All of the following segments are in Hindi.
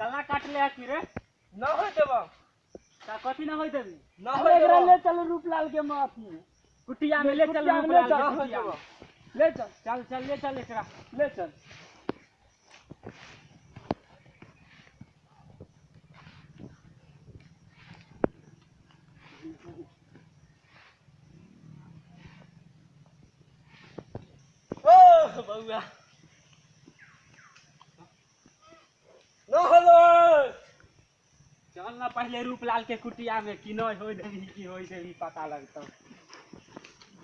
कला काट ले कि रे न हो देबो का कथी ना होई देबी न अब हो एकरा देबो ले चलो रूपलाल के माफ़ी में कुटिया में ले चल कुटिया में रूपलाल के हो कुटिया में। ले चल चल चल ले चल एकरा ले चल ओ बउआ न होलो चल ना पहले रूपलाल के कुटिया में कि नहीं देबी कि होई देबी पता लगतो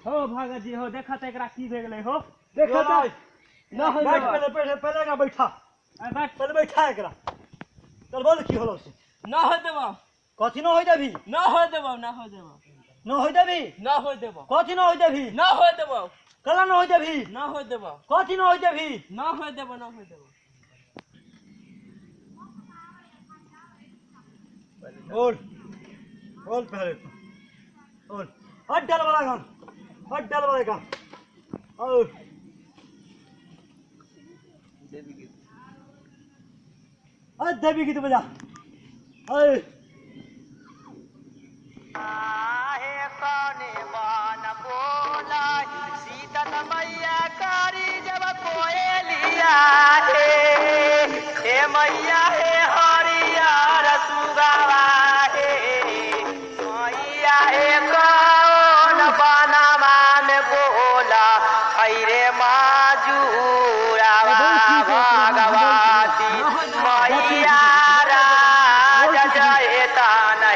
हो भगत जी हो देखत एकरा की भे गेलै हो देखो तो ना होई बैठ। पहले पहले पहले का बैठा बैठ पहले बैठा एकरा चल बोल की होलो से न हो देबो कथी न होई देबी न हो देबो न हो देबो न होई देबी न हो देबो कथी न होई देबी न हो देबो कला न होई देबी न हो देबो कथी न होई देबी न हो देबो न हो देबो पहले डाल वाला डाल वाला गान और। देवी गीत बजा। अरे। बोला। मैया कारी जब कोयलिया हे मैया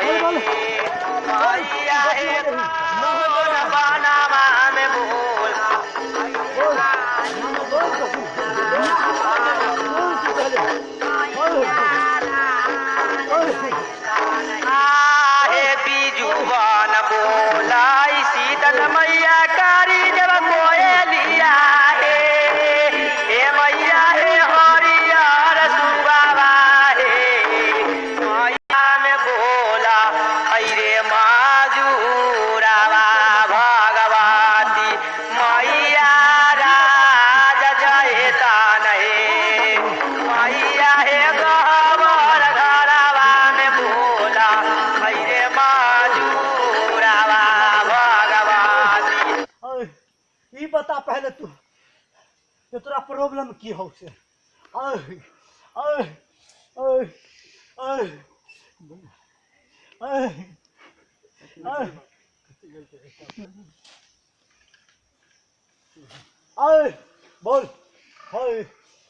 Hãy subscribe cho kênh Ghiền Mì Gõ Để không bỏ lỡ những video hấp dẫn पहले तू कि तोरा प्रॉब्लम की हो से? बोल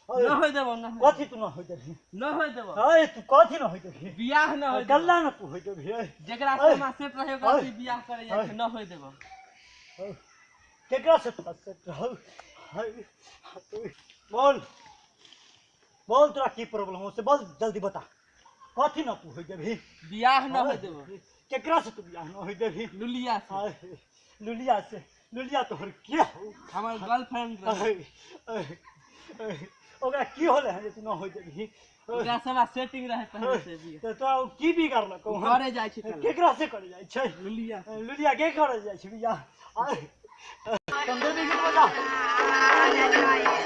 न हो देबो न कथी तू न होई देबी न हो देबो। अरे तू कथी न होई देबी बियाह न हो गल्ला न तू होई देबी अरे जेकरा अरे, से सेट रहे ओकरा से बियाह करे जाय। न हो देबो। केकरा से अरे, बोल। बोल तोरा की प्रॉब्लम हो से बोल जल्दी बता। कथी न तू होई देबी बियाह न हो अरे, केकरा से तू बियाह न होई देबी लुलिया से। लुलिया से। लुलिया तोहर के हो? हमर गर्लफ्रेंड रहे। ओकरा की होले है तू न होई देबी ओकरा से सेटिंग रहे पहले से बियाह तो तोरा की भी करलक करे जाय छै केकरा से करे जाइ छै? लुलिया लुलिया के करे जाइ छै बियाह? अरे, तुम देवी गीत बजा मैया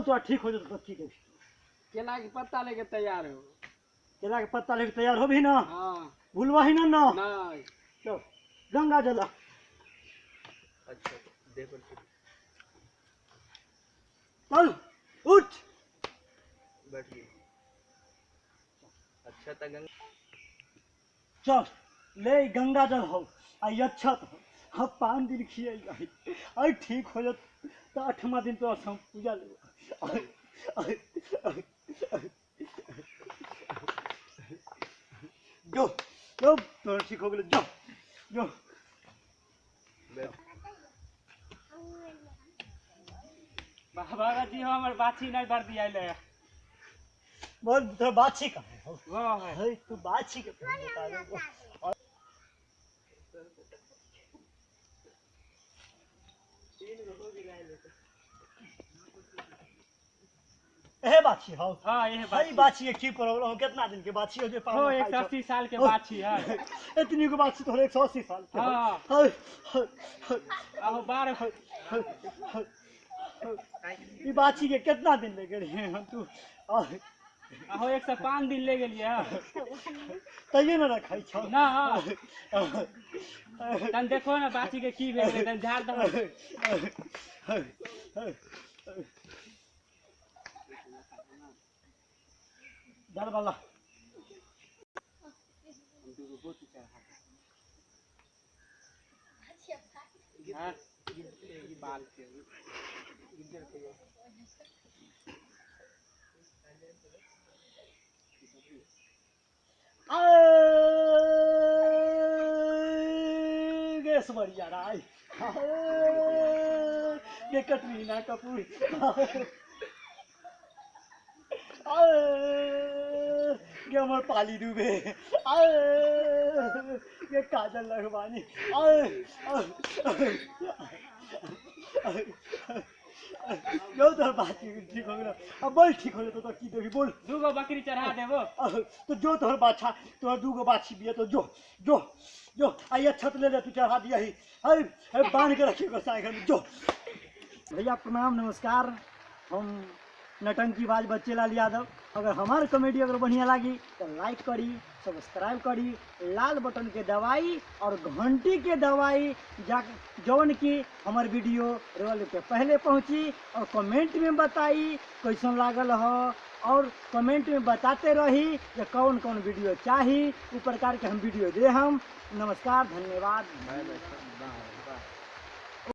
बोल तो ठीक हो जाए की कही केला के पत्ता लेके तैयार हो। केला के पत्ता लेके तैयार हो भी ना? हाँ। भूलवा ही ना? ना चल गंगा जला। अच्छा देखो चल उठ। बैठिए। अच्छा तक चल ले गंगा जल हो आई अच्छा तो हम पाँच दिन खिए आई आई ठीक हो जात तो आठवा दिन तो हम पूजा ले जो जो तो ठीक हो गेलो जो जो। बाबा जी हमर बाछी नहीं भर दिया ले। बोल तो बाछी का है? वो है। है तू बाछी के बता दे। और ए बाछी हो हाँ ये भाई बाछी बाछी के की प्रॉब्लम हो कितना दिन के बाछी हो जो हो सौ छो। अस्सी साल के हो। बाछी है इतनी को बाछी तो एक सौ अस्सी साल के हो। हाँ। है, है, है, है, है, है, है। ई बाछी के कितना दिन लगे हैं तू आहो एक सौ पाँच दिन ले गेलिए है। तैयो न रखाई छौ। ना तन देखो ना बाछी के की भेल तन झाड़ दो डर वाला हाँ। बाल के गैस ये कटरीना कपूर। ये पाली डूबे। ये काजल लखवानी जो तो बात ठीक हो। गया अब बोल ठीक हो तो तो की देवी बोल। दूगो बकरी चढ़ा देबो। अह, तो जो तोहर बाछा तोहर दूगो बाछी बिया तो जो जो जो आइए छत ले ले तू चढ़ा दिया ही। अरे अरे बाँध के रखिए गोसाई घर में जो। भैया प्रणाम नमस्कार। हम नटंकी बाज बच्चे लाल यादव। अगर हमार कॉमेडी अगर बढ़िया लगी तो लाइक करी सब्सक्राइब करी, लाल बटन के दवाई और घंटी के दवाई जा जौन की हमार वीडियो रोल के पहले पहुँची और कमेंट में बताई कैसन लागल हो। और कमेंट में बताते रही कि कौन कौन वीडियो चाहिए उ प्रकार के हम वीडियो दे हम। नमस्कार, धन्यवाद।